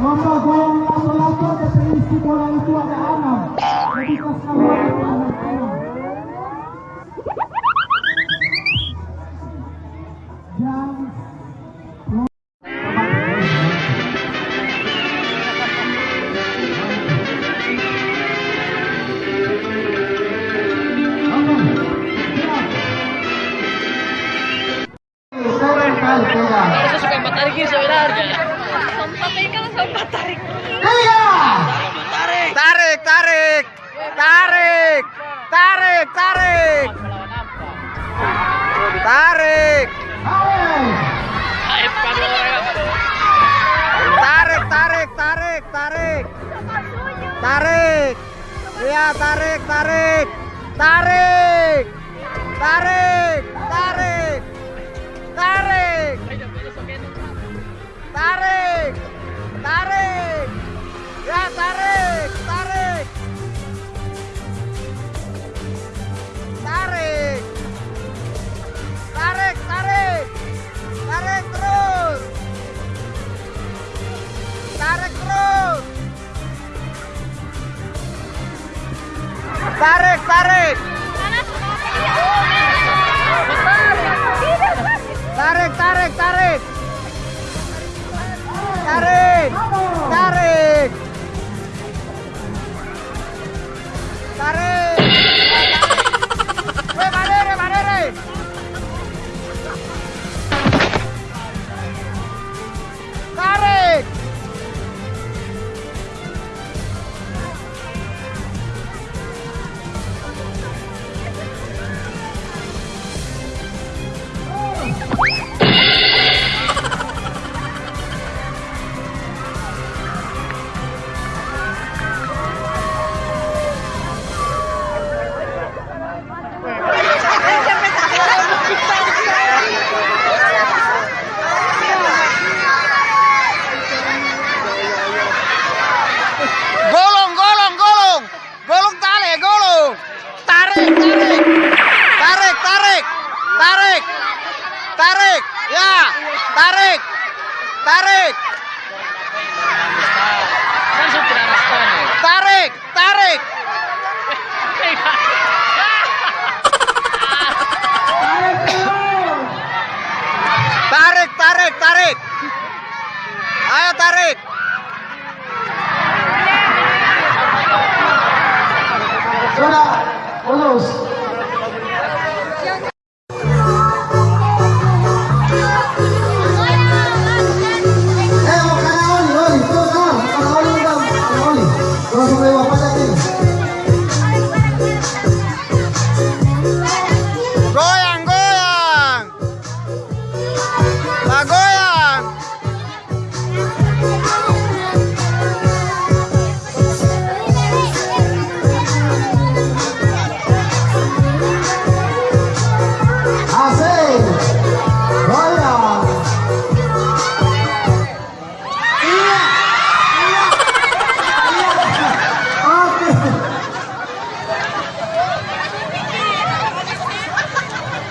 Membawa lagu-lagu dari isi bola itu ada anak. Jadi pas kamu ada anak-anak. Sempat ikan sempat tarik. Tarik, tarik, tarik, tarik, tarik, tarik, tarik, tarik, tarik, tarik, tarik, tarik, iya tarik, tarik, tarik, tarik, tarik, tarik, tarik, tarik tarik, tarik, tarik, tarik. Tarik, Tarik. Tarik. Ya, tarik. Tarik. Tarik, tarik. Tarik, tarik, tarik. Ayo tarik. sudah lulus.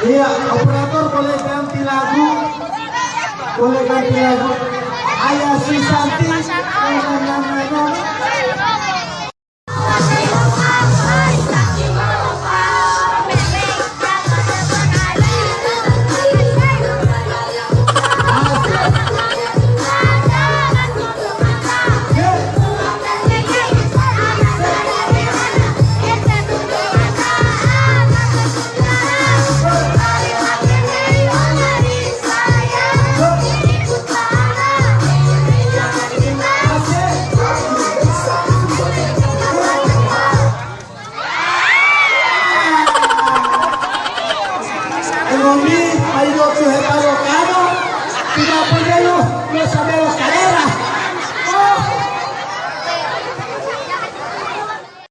Iya, operator boleh ganti lagu. Boleh ganti lagu. Ayah si y me los